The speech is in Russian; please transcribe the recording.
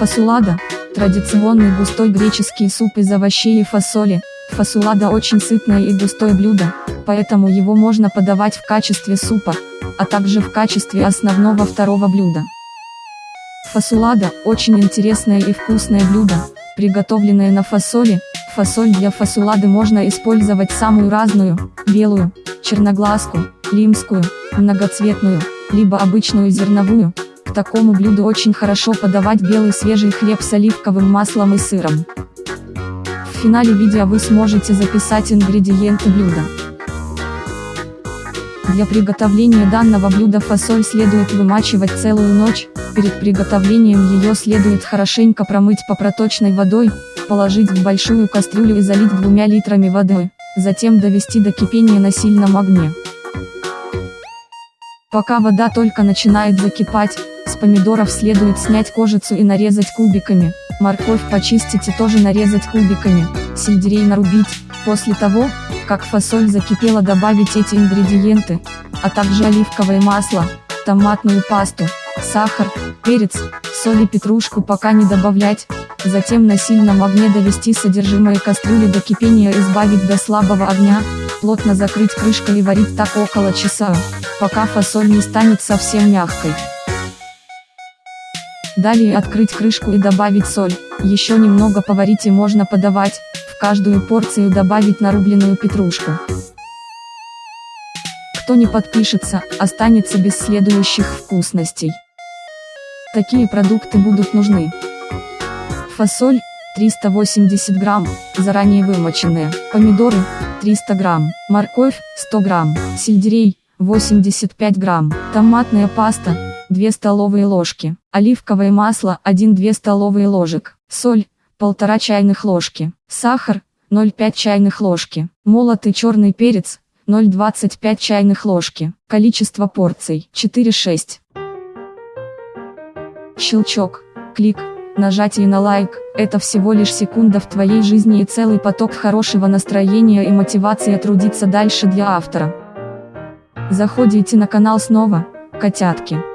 Фасулада – традиционный густой греческий суп из овощей и фасоли. Фасулада очень сытное и густое блюдо, поэтому его можно подавать в качестве супа, а также в качестве основного второго блюда. Фасулада – очень интересное и вкусное блюдо, приготовленное на фасоли. Фасоль для фасулады можно использовать самую разную, белую, черноглазку, лимскую, многоцветную, либо обычную зерновую. К такому блюду очень хорошо подавать белый свежий хлеб с оливковым маслом и сыром. В финале видео вы сможете записать ингредиенты блюда. Для приготовления данного блюда фасоль следует вымачивать целую ночь, перед приготовлением ее следует хорошенько промыть по проточной водой, положить в большую кастрюлю и залить двумя литрами воды, затем довести до кипения на сильном огне. Пока вода только начинает закипать, с помидоров следует снять кожицу и нарезать кубиками, морковь почистить и тоже нарезать кубиками, сельдерей нарубить, после того, как фасоль закипела добавить эти ингредиенты, а также оливковое масло, томатную пасту, сахар, перец, соль и петрушку пока не добавлять, затем на сильном огне довести содержимое кастрюли до кипения и избавить до слабого огня, плотно закрыть крышкой и варить так около часа, пока фасоль не станет совсем мягкой. Далее открыть крышку и добавить соль, еще немного поварить и можно подавать, в каждую порцию добавить нарубленную петрушку. Кто не подпишется, останется без следующих вкусностей. Такие продукты будут нужны. Фасоль, 380 грамм, заранее вымоченные, помидоры, 300 грамм, морковь, 100 грамм, сельдерей, 85 грамм, томатная паста, 2 столовые ложки, оливковое масло 1-2 столовые ложек, соль, 1,5 чайных ложки, сахар, 0,5 чайных ложки, молотый черный перец, 0,25 чайных ложки, количество порций 4-6. Щелчок, клик, нажатие на лайк, это всего лишь секунда в твоей жизни и целый поток хорошего настроения и мотивации трудиться дальше для автора. Заходите на канал снова, котятки.